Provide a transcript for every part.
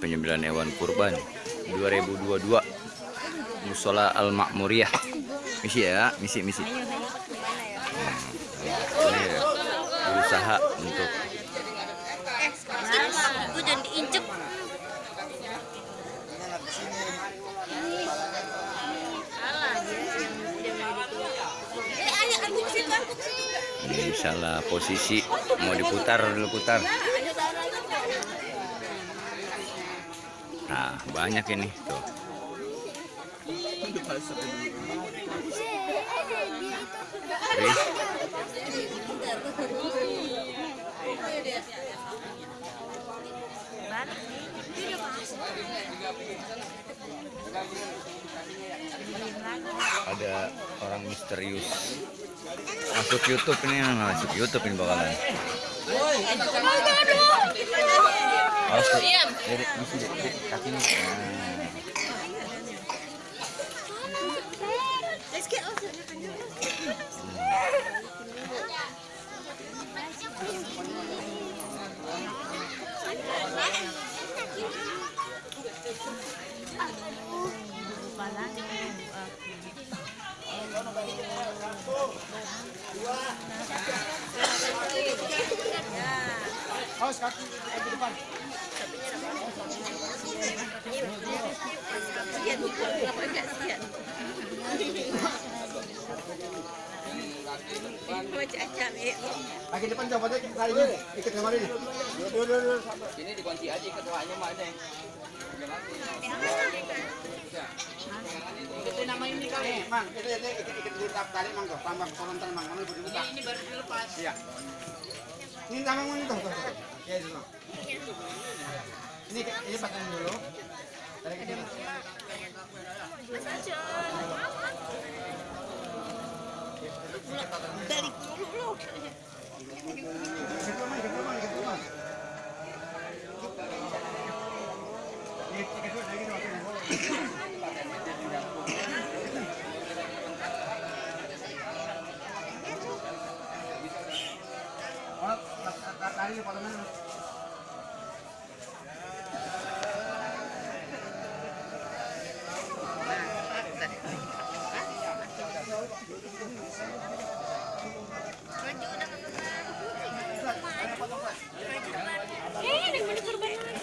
penyembelihan hewan kurban 2022 Musola Al Makmuriyah. Misi ya, misi misi. Hmm, ini ya, berusaha untuk ini salah posisi mau diputar dulu putar. Nah, banyak ini tuh. Ada orang misterius masuk YouTube ini masuk YouTube ini bakalan. Awas tuh. Diri, misi, diri, diri, kakinya. Nah. Kaki depan coba deh kali ini ikat kemari nih. Dulu dulu dulu. Ini dikunci aja ketuanya deh. Itu nama ini kali. Mang, itu itu ikat ikat di tap tali mang tuh, tambang korontan mang, mana baru. Ini baru dilepas. Iya. Ini tambang mana tuh? tuh, tuh. Ya itu. Ini ini pasang dulu. Tarik ke sini. Balik dulu lu. Ikat dulu, Mang, ikat dulu, Mang, ikat dulu, Mang. Ikat ikat dulu, lagi dulu. Oh, tali dipotongnya dulu. Eh, ini mana kurban lagi?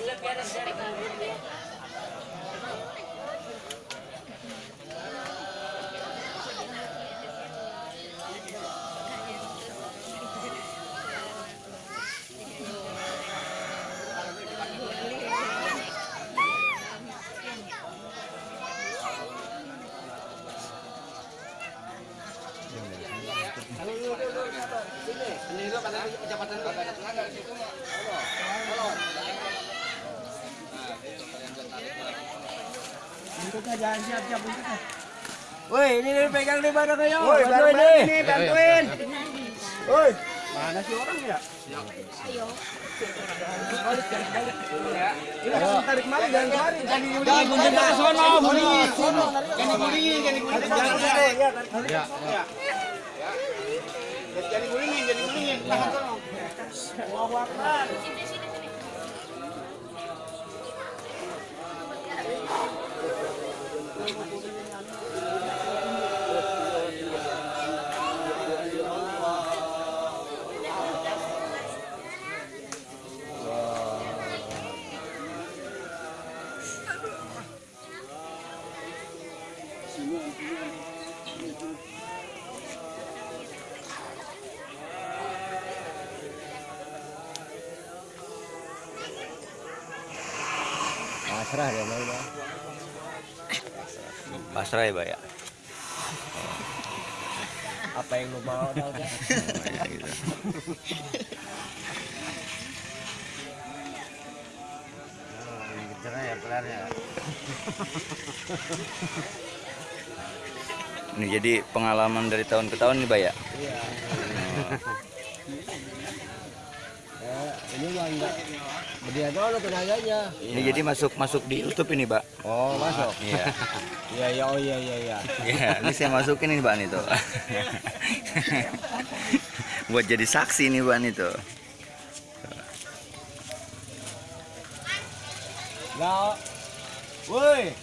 Ini itu katanya pejabat itu ada tenaga di situ. Bentuknya jangan siap-siap bentuknya. Woi, ini pegang di barang ayo. Woi, bantuin ini, bantuin. Woi, mana sih orang ya? Ini langsung tarik kemari, jangan kemari, ke sono. Ya, ya. Tahan sono. Allahu Akbar. Pasrah ya, Bang. Pasrah ya, Pak ya. Apa yang lu mau. Ya, gitu. Ini cerah ya pelarnya. Ini jadi pengalaman dari tahun ke tahun nih, Pak ya. Iya. Ya, ini mah enggak dia dulu tenaganya. Ini jadi masuk masuk di YouTube ini, Pak. Oh, masuk. Iya. Iya, iya, oh iya, iya, iya. Iya, ini saya masukin ini, Pak nih tuh. Buat jadi saksi nih, Pak nih tuh. Lah. Woi.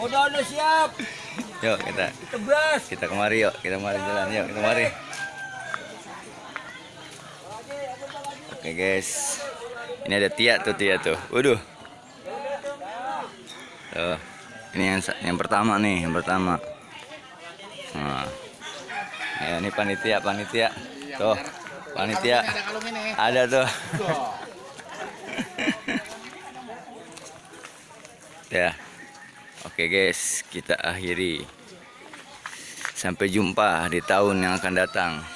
Udah udah siap. Yuk kita Kita kemari yuk, kita kemari jalan yuk, kita kemari. Oke guys, ini ada Tia tuh Tia tuh. Waduh. Tuh. Ini yang yang pertama nih, yang pertama. Nah. Ya, ini panitia, panitia. Tuh, panitia. Ada tuh. ya. Oke guys, kita akhiri. Sampai jumpa di tahun yang akan datang.